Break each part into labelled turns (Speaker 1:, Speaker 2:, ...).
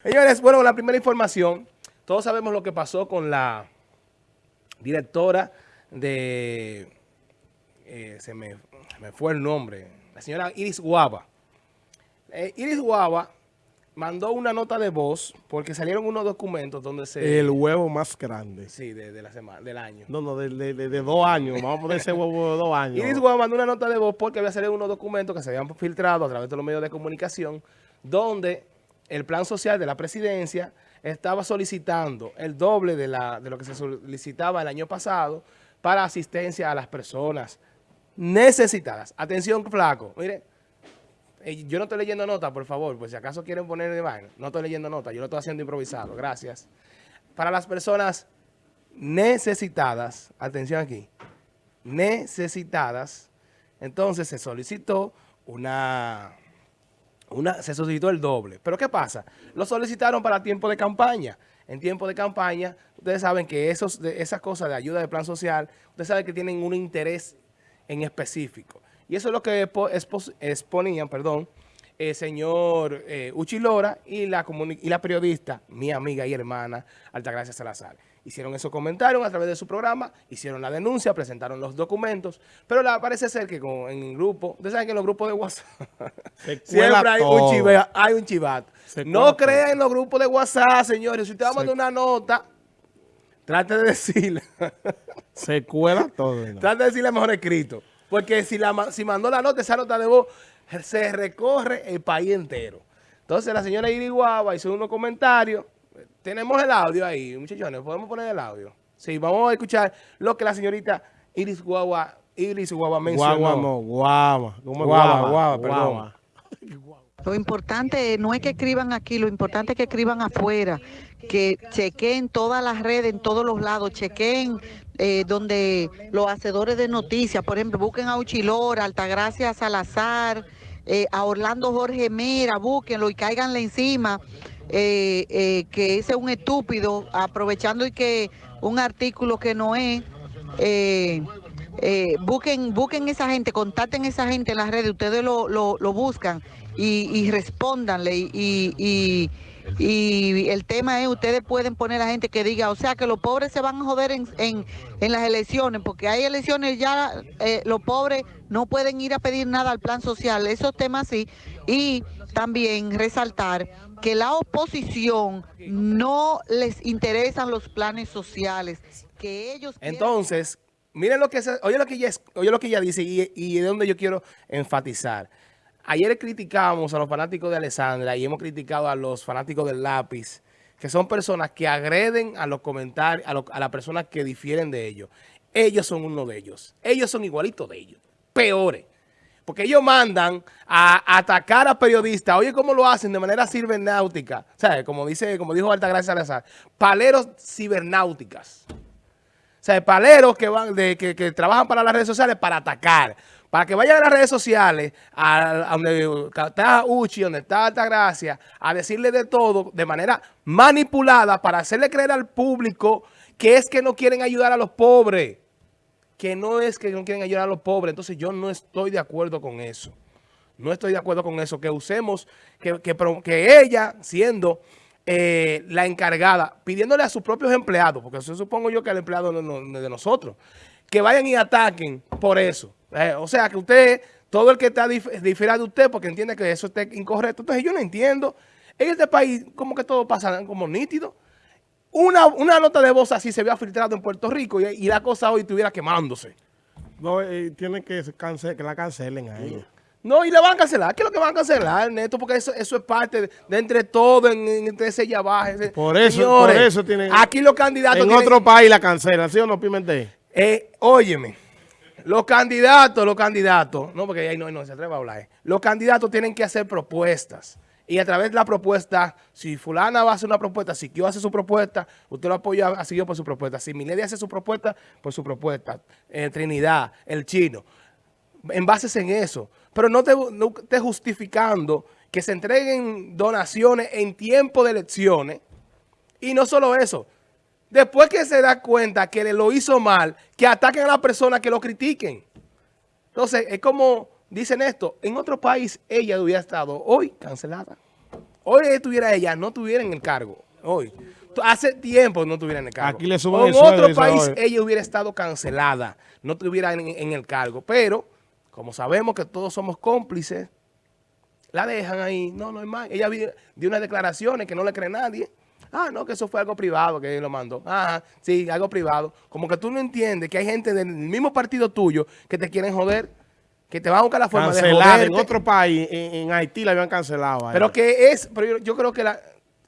Speaker 1: Señores, bueno, la primera información, todos sabemos lo que pasó con la directora de, eh, se, me, fue el nombre, la señora Iris Guava. Eh, Iris Guava mandó una nota de voz porque salieron unos documentos donde se...
Speaker 2: El huevo más grande.
Speaker 1: Sí, de, la semana, del año.
Speaker 2: No, no, de, de, dos años. Vamos a poner ese huevo de dos años.
Speaker 1: Iris Guava mandó una nota de voz porque había salido unos documentos que se habían filtrado a través de los medios de comunicación donde el plan social de la presidencia estaba solicitando el doble de, lo que se solicitaba el año pasado para asistencia a las personas necesitadas. Atención, flaco. Mire, eh, yo no estoy leyendo nota, por favor, pues si acaso quieren poner de vaina. No estoy leyendo nota, yo lo estoy haciendo improvisado. Gracias. Para las personas necesitadas, atención aquí, necesitadas, entonces se solicitó una una, se solicitó el doble. Pero ¿qué pasa? Lo solicitaron para tiempo de campaña. En tiempo de campaña, ustedes saben que esos, de, esas cosas de ayuda de plan social, ustedes saben que tienen un interés en específico. Y eso es lo que exponían, perdón, el señor eh, Uchilora y la, y la periodista, mi amiga y hermana, Altagracia Salazar hicieron esos comentarios a través de su programa, hicieron la denuncia, presentaron los documentos, pero la, parece ser que en el grupo, ustedes saben que en los grupos de WhatsApp siempre hay un, chivato. No crean en los grupos de WhatsApp, señores. Si usted va a mandar una nota, trate de decirle.
Speaker 2: Se cuela todo.
Speaker 1: Trate de decirle mejor escrito. Porque si, la, si mandó la nota, esa nota de voz, se recorre el país entero. Entonces la señora Iriguaba hizo unos comentarios tenemos el audio ahí, muchachones. ¿Podemos poner el audio? Sí, vamos a escuchar lo que la señorita Iris Guagua, Iris Guagua mencionó.
Speaker 2: Guagua no, guava. Guava, guava, perdón.
Speaker 3: Lo importante no es que escriban aquí, lo importante es que escriban afuera, que chequen todas las redes, en todos los lados, chequen eh, donde los hacedores de noticias, por ejemplo, busquen a Uchilora, Altagracia Salazar, eh, a Orlando Jorge Mira, búsquenlo y cáiganle encima eh, eh, que ese es un estúpido, aprovechando y que un artículo que no es, eh, busquen, busquen esa gente, contacten esa gente en las redes, ustedes lo, lo, buscan y, y respóndanle y, y, y, el tema es, ustedes pueden poner a la gente que diga, o sea, que los pobres se van a joder en, en, en las elecciones, porque hay elecciones ya, los pobres no pueden ir a pedir nada al plan social, esos temas sí, y también resaltar que la oposición no les interesan los planes sociales, que ellos
Speaker 1: Entonces, miren lo que oye lo que ella, oye lo que ella dice y, y de donde yo quiero enfatizar. Ayer criticamos a los fanáticos de Alessandra y hemos criticado a los fanáticos del lápiz, que son personas que agreden a los comentarios, a, a las personas que difieren de ellos. Ellos son uno de ellos. Ellos son igualitos de ellos. Peores. Porque ellos mandan a atacar a periodistas. Oye, ¿cómo lo hacen? De manera cibernáutica. O sea, como, dice, como dijo Altagracia Salazar, paleros cibernáuticas. O sea, paleros que, van de, que, trabajan para las redes sociales para atacar. Para que vayan a las redes sociales, a, donde está Uchi, donde está Altagracia, a decirle de todo de manera manipulada para hacerle creer al público que es que no quieren ayudar a los pobres que no es que no quieren ayudar a los pobres. Entonces yo no estoy de acuerdo con eso. No estoy de acuerdo con eso. Que usemos, que, que, ella siendo eh, la encargada, pidiéndole a sus propios empleados, porque eso supongo yo que el empleado de nosotros, que vayan y ataquen por eso. Eh, o sea, que usted, todo el que está difiere de usted porque entiende que eso está incorrecto. Entonces yo no entiendo. En este país como que todo pasa como nítido. Una, una nota de voz así se había filtrado en Puerto Rico y, la cosa hoy estuviera quemándose.
Speaker 2: No, eh, tiene que, que la cancelen a ella.
Speaker 1: No, y le van a cancelar. ¿Qué es lo que van a cancelar, Neto? Porque eso, eso es parte de, entre todo, en, entre ese ya
Speaker 2: Por eso, por eso tienen...
Speaker 1: Aquí los candidatos
Speaker 2: En otro país la cancelan, ¿sí o no, Pimentel?
Speaker 1: Eh, óyeme, los candidatos, los candidatos, no, porque ahí no, no se atreve a hablar. Los candidatos tienen que hacer propuestas. Y a través de la propuesta, si fulana va a hacer una propuesta, si Kio hace su propuesta, usted lo apoya a seguir por su propuesta. Si Milady hace su propuesta, por su propuesta. Eh, Trinidad, el chino. En bases en eso. Pero no te, no te justificando que se entreguen donaciones en tiempo de elecciones. Y no solo eso. Después que se da cuenta que le lo hizo mal, que ataquen a la persona que lo critiquen. Entonces, es como Dicen esto, en otro país ella hubiera estado hoy cancelada. hoy estuviera ella, no estuviera en el cargo. Hoy. Hace tiempo no estuviera en el cargo.
Speaker 2: Aquí le suben
Speaker 1: O
Speaker 2: el
Speaker 1: En otro país
Speaker 2: hoy.
Speaker 1: ella hubiera estado cancelada, no estuviera en, en el cargo. Pero, como sabemos que todos somos cómplices, la dejan ahí. No, no es más. Ella dio unas declaraciones que no le cree nadie. Ah, no, que eso fue algo privado que él lo mandó. Ajá, sí, algo privado. Como que tú no entiendes que hay gente del mismo partido tuyo que te quieren joder, que te van a buscar la forma de
Speaker 2: Cancelada en
Speaker 1: joderte.
Speaker 2: otro país, en, en Haití la habían cancelado.
Speaker 1: Pero que es, pero yo, yo creo que la,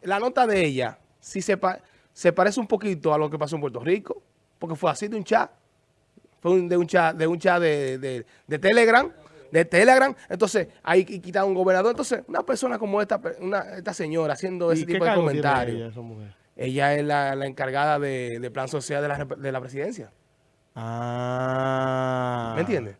Speaker 1: la nota de ella sí se, pa- se parece un poquito a lo que pasó en Puerto Rico, porque fue así de un chat. Fue un- de un chat, de un chat de, de- de Telegram, de Telegram. Entonces, ahí qui- quitaron un gobernador. Entonces, una persona como esta, una, esta señora haciendo
Speaker 2: ¿Y
Speaker 1: ese tipo de comentarios.
Speaker 2: ella, esa mujer?
Speaker 1: Ella es la, la encargada de, de plan social de la, de la presidencia.
Speaker 2: Ah.
Speaker 1: ¿Me entiendes?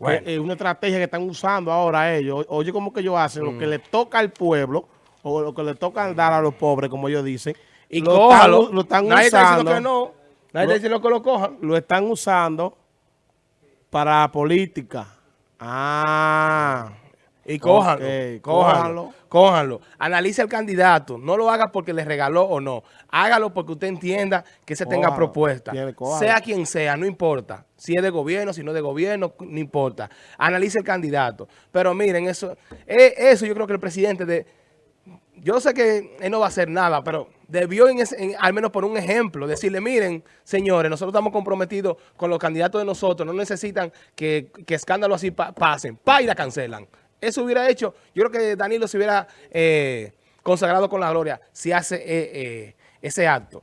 Speaker 2: Bueno. Es una estrategia que están usando ahora ellos. Oye, como que ellos hacen lo que
Speaker 1: Mm.
Speaker 2: le toca al pueblo o lo que le toca dar a los pobres, como ellos dicen.
Speaker 1: Y
Speaker 2: lo
Speaker 1: cójalo.
Speaker 2: Están, lo están
Speaker 1: Nadie está diciendo
Speaker 2: usando.
Speaker 1: que no. Nadie
Speaker 2: Lo-
Speaker 1: está diciendo que lo cojan.
Speaker 2: Lo están usando para política. Ah.
Speaker 1: Y cójanlo,
Speaker 2: Ok,
Speaker 1: cójanlo,
Speaker 2: cójanlo.
Speaker 1: Analice al candidato. No lo haga porque le regaló o no. Hágalo porque usted entienda que se tenga propuesta.
Speaker 2: tiene.
Speaker 1: Sea quien sea, no importa. Si es de gobierno, si no es de gobierno, no importa. Analice el candidato. Pero miren, eso, eh, eso yo creo que el presidente de... Yo sé que él no va a hacer nada, pero debió, en ese- en- al menos por un ejemplo, decirle, miren, señores, nosotros estamos comprometidos con los candidatos de nosotros, no necesitan que, que escándalos así pa- pasen, pa y la cancelan. Eso hubiera hecho, yo creo que Danilo se hubiera eh, consagrado con la gloria si hace eh, eh, ese acto.